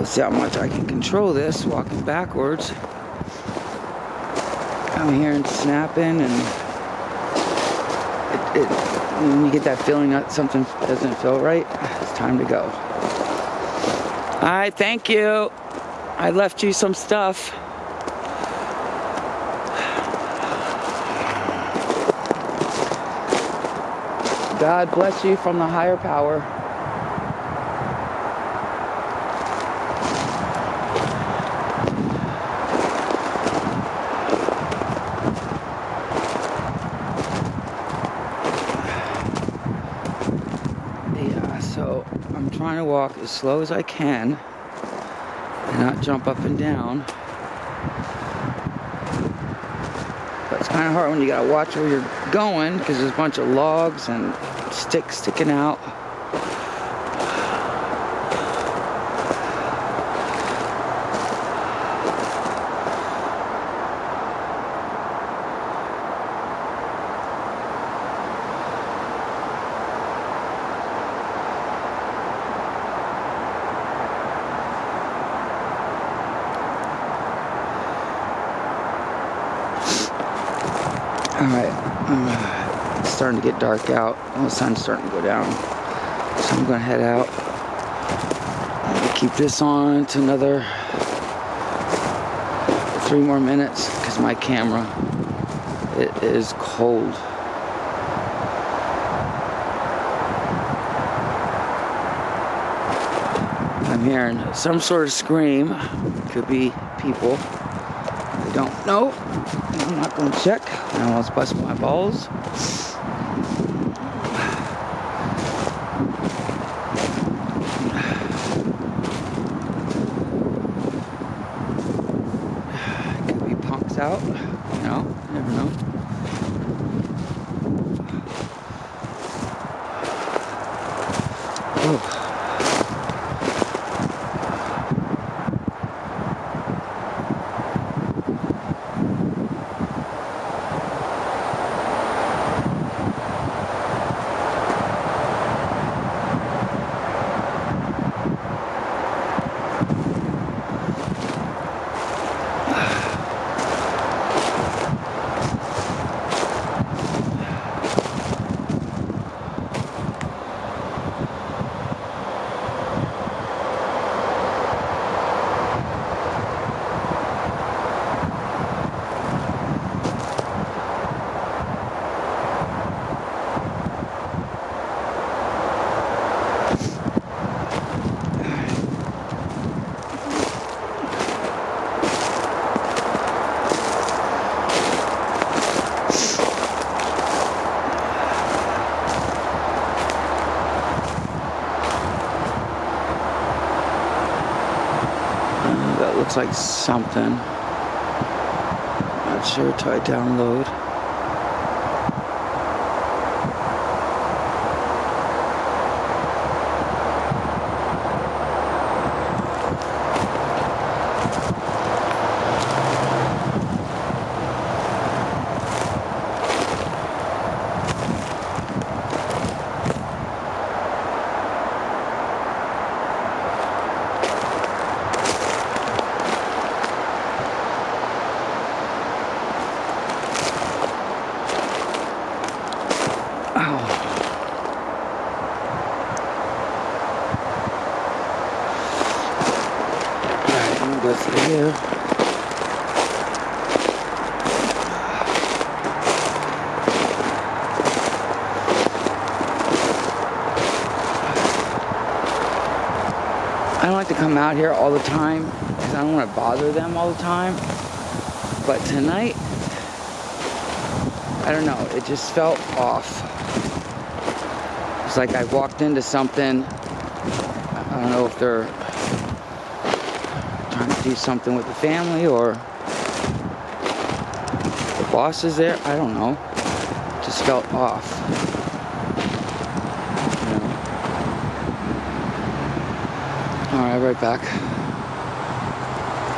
Let's see how much I can control this walking backwards. I'm hearing snapping and it, it, when you get that feeling that something doesn't feel right, it's time to go. All right, thank you. I left you some stuff. God bless you from the higher power. Yeah, so I'm trying to walk as slow as I can and not jump up and down. But it's kind of hard when you gotta watch where you're going because there's a bunch of logs and sticks sticking out. All right, uh, it's starting to get dark out. The sun's starting to go down. So I'm gonna head out. Gonna keep this on to another three more minutes because my camera, it is cold. I'm hearing some sort of scream. Could be people. I don't know. I'm not gonna check. I almost bust my balls. Could be punks out. You know, never know. Oh. Uh, that looks like something. Not sure till I download. I don't like to come out here all the time because I don't want to bother them all the time. But tonight, I don't know, it just felt off. It's like I walked into something. I don't know if they're trying to do something with the family or the boss is there. I don't know. It just felt off. You know? All right, right back.